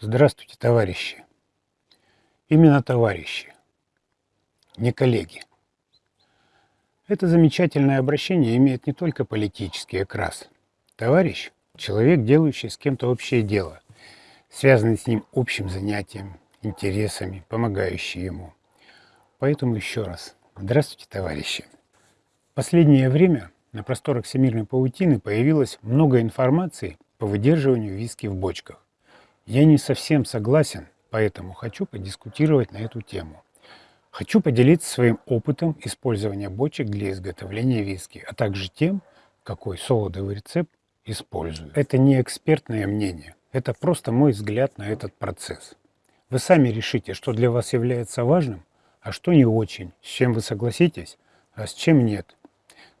Здравствуйте, товарищи. Именно товарищи, не коллеги. Это замечательное обращение имеет не только политический окрас. Товарищ – человек, делающий с кем-то общее дело, связанный с ним общим занятием, интересами, помогающий ему. Поэтому еще раз. Здравствуйте, товарищи. Последнее время на просторах всемирной паутины появилось много информации по выдерживанию виски в бочках. Я не совсем согласен, поэтому хочу подискутировать на эту тему. Хочу поделиться своим опытом использования бочек для изготовления виски, а также тем, какой солодовый рецепт использую. Это не экспертное мнение, это просто мой взгляд на этот процесс. Вы сами решите, что для вас является важным, а что не очень, с чем вы согласитесь, а с чем нет.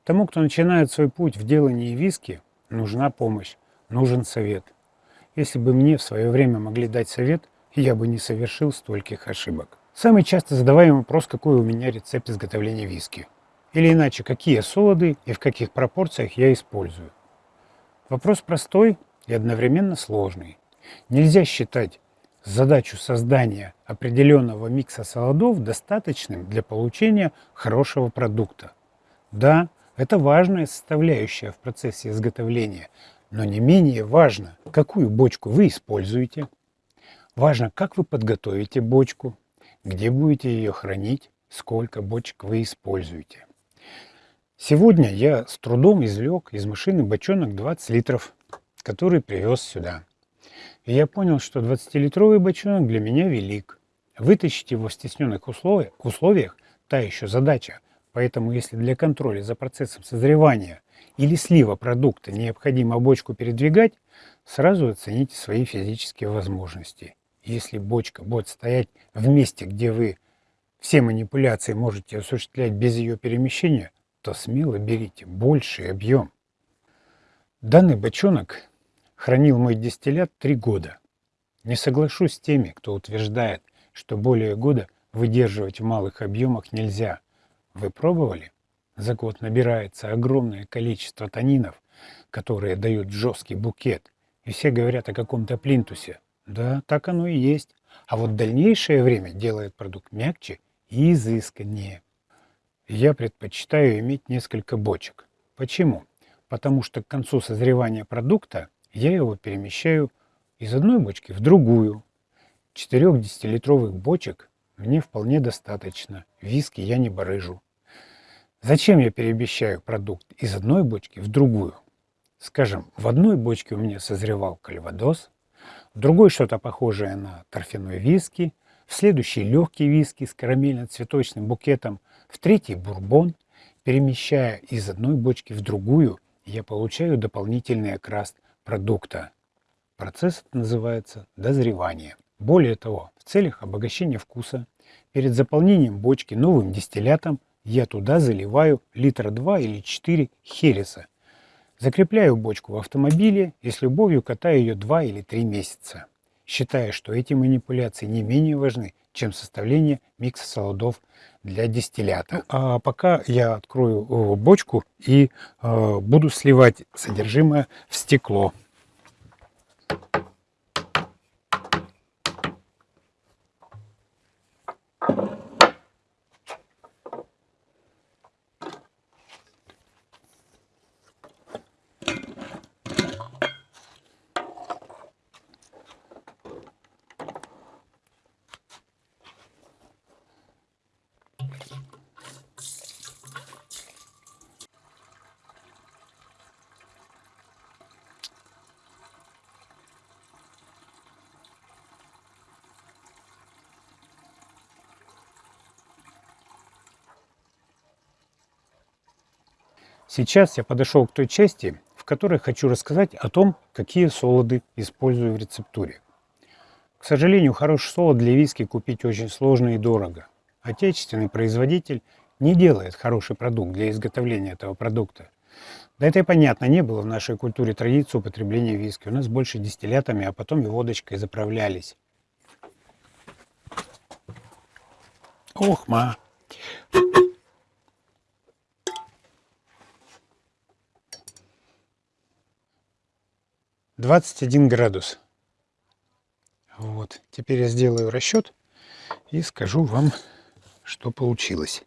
Тому, кто начинает свой путь в делании виски, нужна помощь, нужен совет. Если бы мне в свое время могли дать совет, я бы не совершил стольких ошибок. Самый часто задаваемый вопрос, какой у меня рецепт изготовления виски. Или иначе, какие солоды и в каких пропорциях я использую. Вопрос простой и одновременно сложный. Нельзя считать задачу создания определенного микса солодов достаточным для получения хорошего продукта. Да, это важная составляющая в процессе изготовления, но не менее важно, какую бочку вы используете. Важно, как вы подготовите бочку, где будете ее хранить, сколько бочек вы используете. Сегодня я с трудом извлек из машины бочонок 20 литров, который привез сюда. И я понял, что 20-литровый бочонок для меня велик. Вытащить его в стесненных условиях, условиях – та еще задача. Поэтому если для контроля за процессом созревания или слива продукта необходимо бочку передвигать, сразу оцените свои физические возможности. Если бочка будет стоять в месте, где вы все манипуляции можете осуществлять без ее перемещения, то смело берите больший объем. Данный бочонок хранил мой дистиллят три года. Не соглашусь с теми, кто утверждает, что более года выдерживать в малых объемах нельзя. Вы пробовали? За год набирается огромное количество танинов, которые дают жесткий букет, и все говорят о каком-то плинтусе. Да, так оно и есть. А вот дальнейшее время делает продукт мягче и изысканнее. Я предпочитаю иметь несколько бочек. Почему? Потому что к концу созревания продукта я его перемещаю из одной бочки в другую. Четырех десятилитровых бочек мне вполне достаточно. Виски я не барыжу. Зачем я перемещаю продукт из одной бочки в другую? Скажем, в одной бочке у меня созревал кальвадос, в другой что-то похожее на торфяной виски, в следующий легкий виски с карамельно-цветочным букетом, в третий бурбон. Перемещая из одной бочки в другую, я получаю дополнительный окрас продукта. Процесс называется дозревание. Более того, в целях обогащения вкуса, перед заполнением бочки новым дистиллятом я туда заливаю литра 2 или 4 хереса. Закрепляю бочку в автомобиле и с любовью катаю ее 2 или 3 месяца, считая, что эти манипуляции не менее важны, чем составление микса солодов для дистиллята. Ну, а пока я открою э, бочку и э, буду сливать содержимое в стекло. Сейчас я подошел к той части, в которой хочу рассказать о том, какие солоды использую в рецептуре. К сожалению, хороший солод для виски купить очень сложно и дорого. Отечественный производитель не делает хороший продукт для изготовления этого продукта. Да это и понятно, не было в нашей культуре традиции употребления виски. У нас больше дистиллятами, а потом и водочкой заправлялись. Ох, ма! 21 градус. Вот. Теперь я сделаю расчет и скажу вам, что получилось.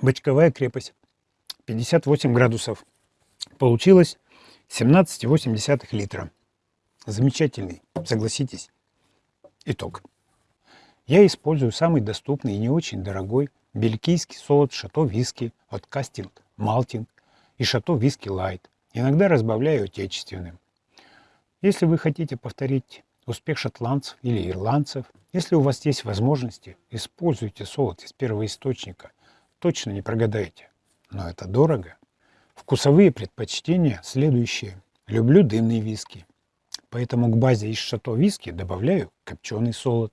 Бочковая крепость 58 градусов. Получилось 17,8 литра. Замечательный, согласитесь, итог. Я использую самый доступный и не очень дорогой бельгийский солод Château Whisky от Castle Malting и Château Whisky Light. Иногда разбавляю отечественным. Если вы хотите повторить успех шотландцев или ирландцев, если у вас есть возможности, используйте солод из первого источника. Точно не прогадаете. Но это дорого. Вкусовые предпочтения следующие. Люблю дымные виски. Поэтому к базе из шато виски добавляю копченый солод.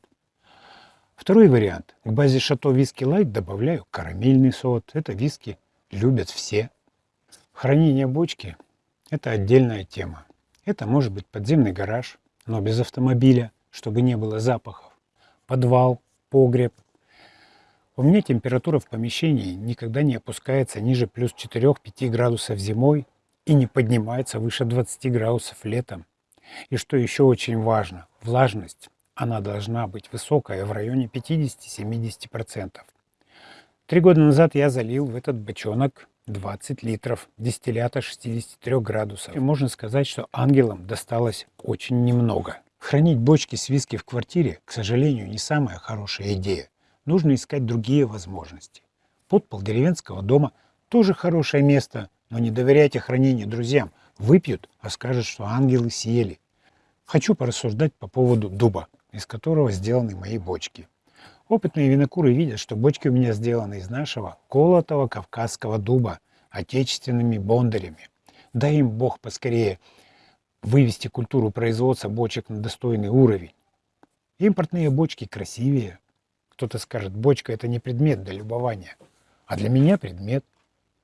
Второй вариант. К базе шато виски лайт добавляю карамельный солод. Это виски любят все. Хранение бочки – это отдельная тема. Это может быть подземный гараж, но без автомобиля, чтобы не было запахов. Подвал, погреб. У меня температура в помещении никогда не опускается ниже плюс 4-5 градусов зимой и не поднимается выше 20 градусов летом. И что еще очень важно, влажность, она должна быть высокая в районе 50-70%. Три года назад я залил в этот бочонок 20 литров дистиллята 63 градусов. И можно сказать, что ангелам досталось очень немного. Хранить бочки с виски в квартире, к сожалению, не самая хорошая идея. Нужно искать другие возможности. Подпол деревенского дома тоже хорошее место, но не доверяйте хранению друзьям – Выпьют, а скажут, что ангелы съели. Хочу порассуждать по поводу дуба, из которого сделаны мои бочки. Опытные винокуры видят, что бочки у меня сделаны из нашего колотого кавказского дуба, отечественными бондарями. Дай им Бог поскорее вывести культуру производства бочек на достойный уровень. Импортные бочки красивее. Кто-то скажет, бочка это не предмет для любования, а для меня предмет.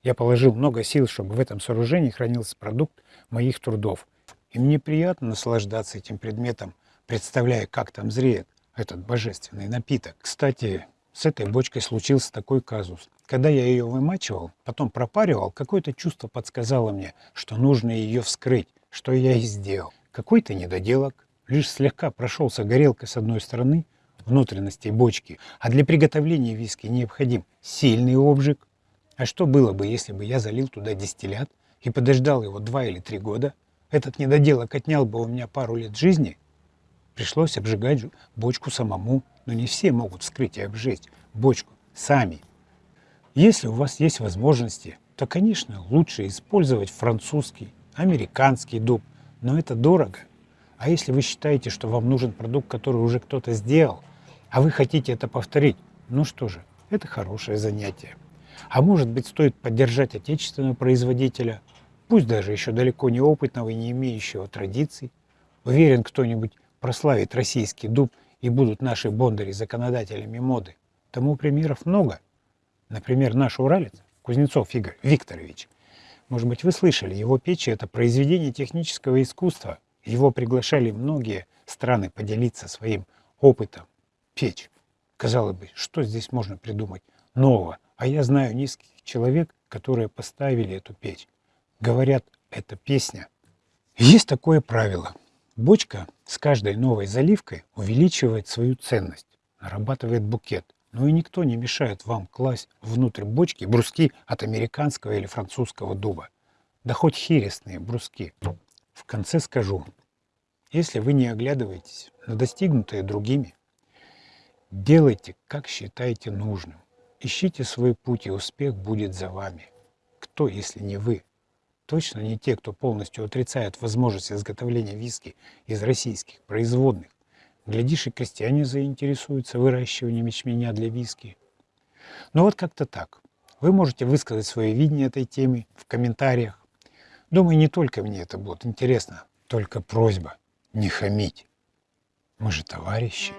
Я положил много сил, чтобы в этом сооружении хранился продукт моих трудов. И мне приятно наслаждаться этим предметом, представляя, как там зреет этот божественный напиток. Кстати, с этой бочкой случился такой казус. Когда я ее вымачивал, потом пропаривал, какое-то чувство подсказало мне, что нужно ее вскрыть, что я и сделал. Какой-то недоделок, лишь слегка прошелся горелкой с одной стороны внутренностей бочки, а для приготовления виски необходим сильный обжиг, а что было бы, если бы я залил туда дистиллят и подождал его два или три года? Этот недоделок отнял бы у меня пару лет жизни. Пришлось обжигать бочку самому, но не все могут вскрыть и обжечь бочку сами. Если у вас есть возможности, то, конечно, лучше использовать французский, американский дуб, но это дорого. А если вы считаете, что вам нужен продукт, который уже кто-то сделал, а вы хотите это повторить, ну что же, это хорошее занятие. А может быть, стоит поддержать отечественного производителя, пусть даже еще далеко не опытного и не имеющего традиций. Уверен, кто-нибудь прославит российский дуб и будут наши бондари законодателями моды. Тому примеров много. Например, наш уралец, Кузнецов Игорь Викторович. Может быть, вы слышали, его печи – это произведение технического искусства. Его приглашали многие страны поделиться своим опытом. Печь. Казалось бы, что здесь можно придумать нового? А я знаю низких человек, которые поставили эту печь. Говорят, это песня. Есть такое правило. Бочка с каждой новой заливкой увеличивает свою ценность, нарабатывает букет. Но и никто не мешает вам класть внутрь бочки бруски от американского или французского дуба. Да хоть хересные бруски. В конце скажу, если вы не оглядываетесь на достигнутое другими, делайте, как считаете нужным. Ищите свой путь, и успех будет за вами. Кто, если не вы? Точно не те, кто полностью отрицает возможность изготовления виски из российских производных. Глядишь, и крестьяне заинтересуются выращиванием ячменя для виски. Но вот как-то так. Вы можете высказать свое видение этой темы в комментариях. Думаю, не только мне это будет интересно, только просьба не хамить. Мы же товарищи.